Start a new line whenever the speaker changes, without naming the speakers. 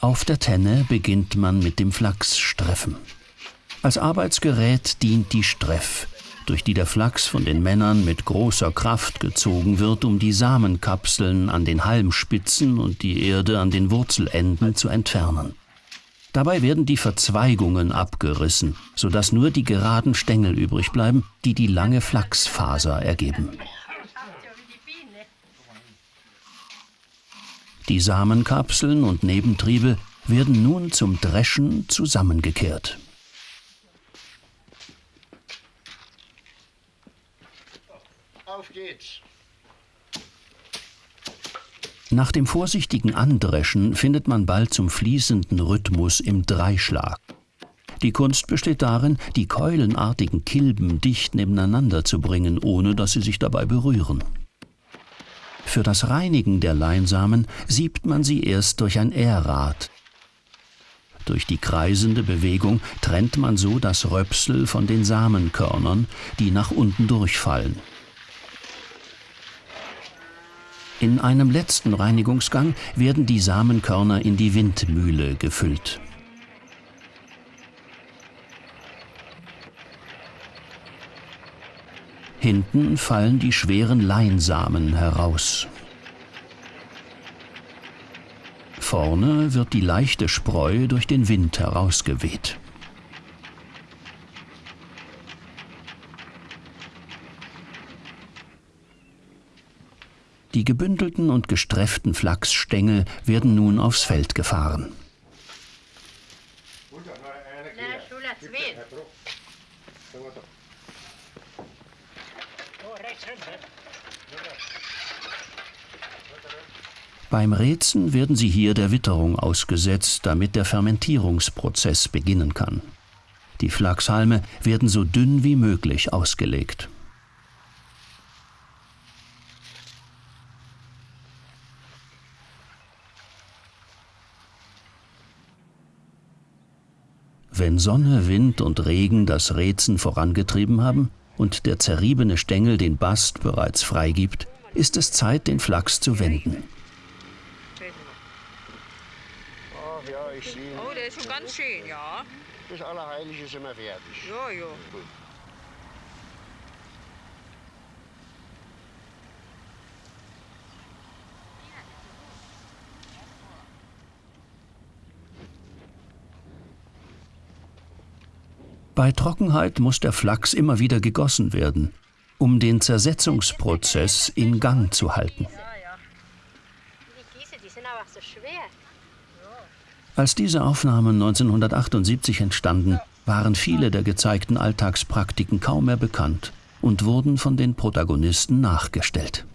Auf der Tenne beginnt man mit dem Flachsstreffen. Als Arbeitsgerät dient die Streff, durch die der Flachs von den Männern mit großer Kraft gezogen wird, um die Samenkapseln an den Halmspitzen und die Erde an den Wurzelenden zu entfernen. Dabei werden die Verzweigungen abgerissen, sodass nur die geraden Stängel übrig bleiben, die die lange Flachsfaser ergeben. Die Samenkapseln und Nebentriebe werden nun zum Dreschen zusammengekehrt. Auf geht's! Nach dem vorsichtigen Andreschen findet man bald zum fließenden Rhythmus im Dreischlag. Die Kunst besteht darin, die keulenartigen Kilben dicht nebeneinander zu bringen, ohne dass sie sich dabei berühren. Für das Reinigen der Leinsamen siebt man sie erst durch ein Ährrad. Durch die kreisende Bewegung trennt man so das Röpsel von den Samenkörnern, die nach unten durchfallen. In einem letzten Reinigungsgang werden die Samenkörner in die Windmühle gefüllt. Hinten fallen die schweren Leinsamen heraus. Vorne wird die leichte Spreu durch den Wind herausgeweht. Die gebündelten und gestrefften Flachsstängel werden nun aufs Feld gefahren. Beim Räzen werden sie hier der Witterung ausgesetzt, damit der Fermentierungsprozess beginnen kann. Die Flachshalme werden so dünn wie möglich ausgelegt. Wenn Sonne, Wind und Regen das Räzen vorangetrieben haben und der zerriebene Stängel den Bast bereits freigibt, ist es Zeit, den Flachs zu wenden.
Ach ja, ich sehe. Oh, der ist schon ganz schön, ja. Das Allerheilige ist immer fertig. Ja, ja.
Bei Trockenheit muss der Flachs immer wieder gegossen werden, um den Zersetzungsprozess in Gang zu halten. Als diese Aufnahmen 1978 entstanden, waren viele der gezeigten Alltagspraktiken kaum mehr bekannt und wurden von den Protagonisten nachgestellt.